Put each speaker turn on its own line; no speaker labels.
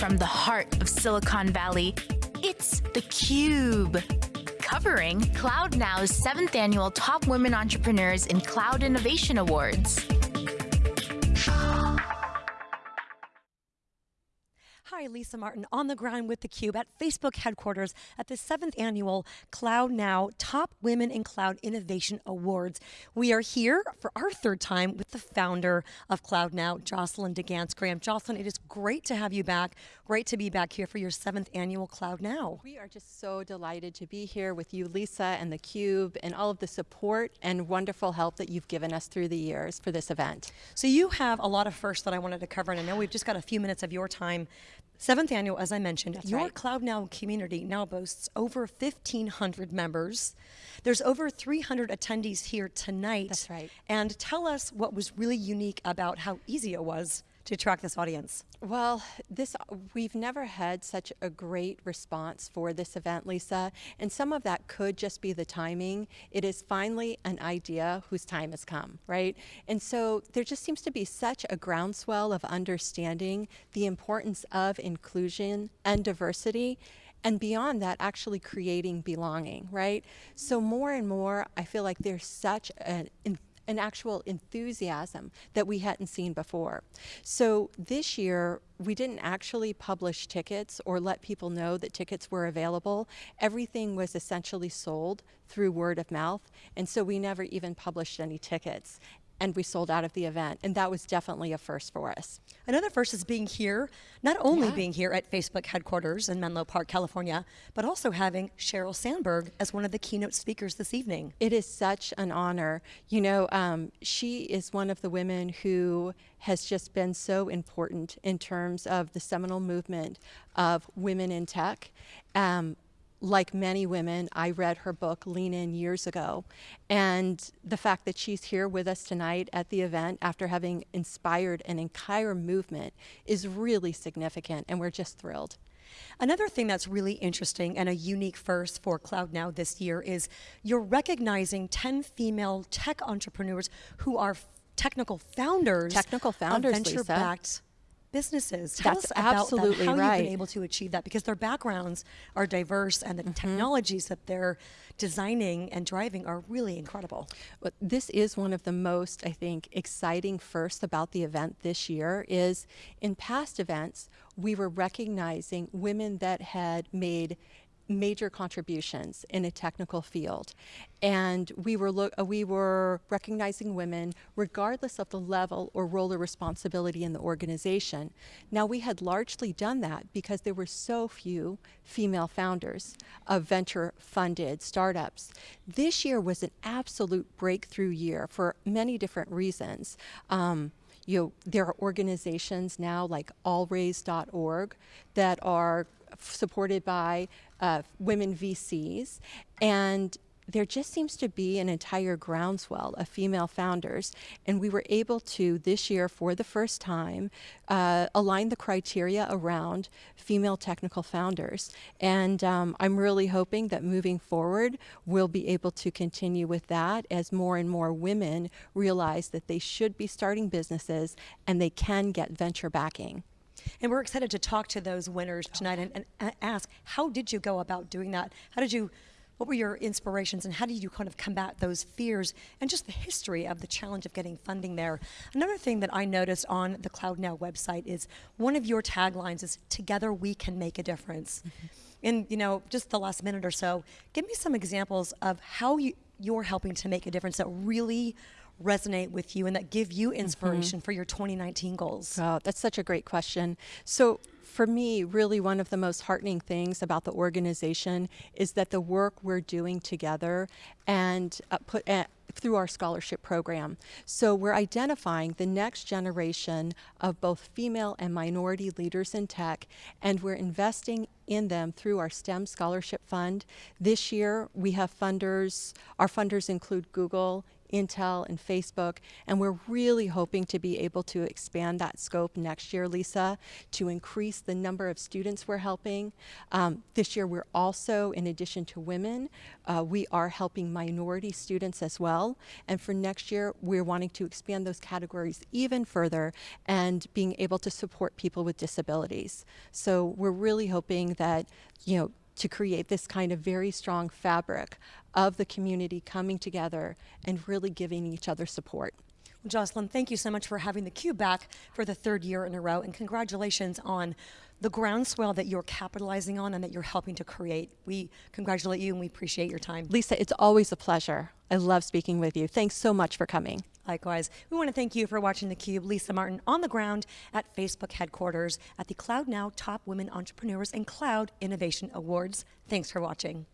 from the heart of Silicon Valley, it's theCUBE. Covering CloudNow's seventh annual Top Women Entrepreneurs in Cloud Innovation Awards.
Hi, Lisa Martin on the ground with theCUBE at Facebook headquarters at the seventh annual Cloud Now Top Women in Cloud Innovation Awards. We are here for our third time with the founder of Cloud Now, Jocelyn DeGance Graham. Jocelyn, it is great to have you back. Great to be back here for your seventh annual Cloud Now.
We are just so delighted to be here with you, Lisa, and theCUBE, and all of the support and wonderful help that you've given us through the years for this event.
So you have a lot of firsts that I wanted to cover, and I know we've just got a few minutes of your time Seventh annual, as I mentioned,
That's
your
right.
Cloud Now community now boasts over 1,500 members. There's over 300 attendees here tonight.
That's right.
And tell us what was really unique about how easy it was to attract this audience.
Well, this we've never had such a great response for this event, Lisa, and some of that could just be the timing. It is finally an idea whose time has come, right? And so there just seems to be such a groundswell of understanding the importance of inclusion and diversity and beyond that actually creating belonging right so more and more i feel like there's such an an actual enthusiasm that we hadn't seen before. So this year, we didn't actually publish tickets or let people know that tickets were available. Everything was essentially sold through word of mouth, and so we never even published any tickets and we sold out of the event. And that was definitely a first for us.
Another first is being here, not only
yeah.
being here at Facebook headquarters in Menlo Park, California, but also having Sheryl Sandberg as one of the keynote speakers this evening.
It is such an honor. You know, um, she is one of the women who has just been so important in terms of the seminal movement of women in tech. Um, like many women, I read her book, Lean In, years ago. And the fact that she's here with us tonight at the event after having inspired an entire movement is really significant, and we're just thrilled.
Another thing that's really interesting and a unique first for Cloud Now this year is you're recognizing 10 female tech entrepreneurs who are technical founders,
technical founders,
venture-backed businesses. Tell
That's
us about
absolutely
that, how
right.
you've been able to achieve that because their backgrounds are diverse and the mm -hmm. technologies that they're designing and driving are really incredible.
Well, this is one of the most, I think, exciting first about the event this year is in past events, we were recognizing women that had made major contributions in a technical field. And we were, uh, we were recognizing women regardless of the level or role or responsibility in the organization. Now we had largely done that because there were so few female founders of venture funded startups. This year was an absolute breakthrough year for many different reasons. Um, you know, there are organizations now like allraise.org that are supported by uh, women VCs. And there just seems to be an entire groundswell of female founders. And we were able to, this year, for the first time, uh, align the criteria around female technical founders. And um, I'm really hoping that moving forward, we'll be able to continue with that as more and more women realize that they should be starting businesses and they can get venture backing.
And we're excited to talk to those winners tonight and, and ask, how did you go about doing that? How did you, what were your inspirations and how did you kind of combat those fears and just the history of the challenge of getting funding there? Another thing that I noticed on the Cloud Now website is one of your taglines is, together we can make a difference. Mm-hmm. In you know, just the last minute or so, give me some examples of how you, you're helping to make a difference that really resonate with you and that give you mm-hmm. inspiration mm -hmm. for your 2019 goals?
Oh, that's such a great question. So for me, really one of the most heartening things about the organization is that the work we're doing together and uh, put uh, through our scholarship program. So we're identifying the next generation of both female and minority leaders in tech, and we're investing in them through our STEM Scholarship Fund. This year, we have funders, our funders include Google, Intel, and Facebook. And we're really hoping to be able to expand that scope next year, Lisa, to increase the number of students we're helping. Um, this year, we're also, in addition to women, uh, we are helping minority students as well. And for next year, we're wanting to expand those categories even further and being able to support people with disabilities. So we're really hoping that, you know, to create this kind of very strong fabric of the community coming together and really giving each other support.
Well, Jocelyn, thank you so much for having the Cube back for the third year in a row, and congratulations on the groundswell that you're capitalizing on and that you're helping to create. We congratulate you and we appreciate your time.
Lisa, it's always a pleasure. I love speaking with you. Thanks so much for coming.
Likewise, we want to thank you for watching theCUBE. Lisa Martin on the ground at Facebook headquarters at the Cloud Now Top Women Entrepreneurs and Cloud Innovation Awards. Thanks for watching.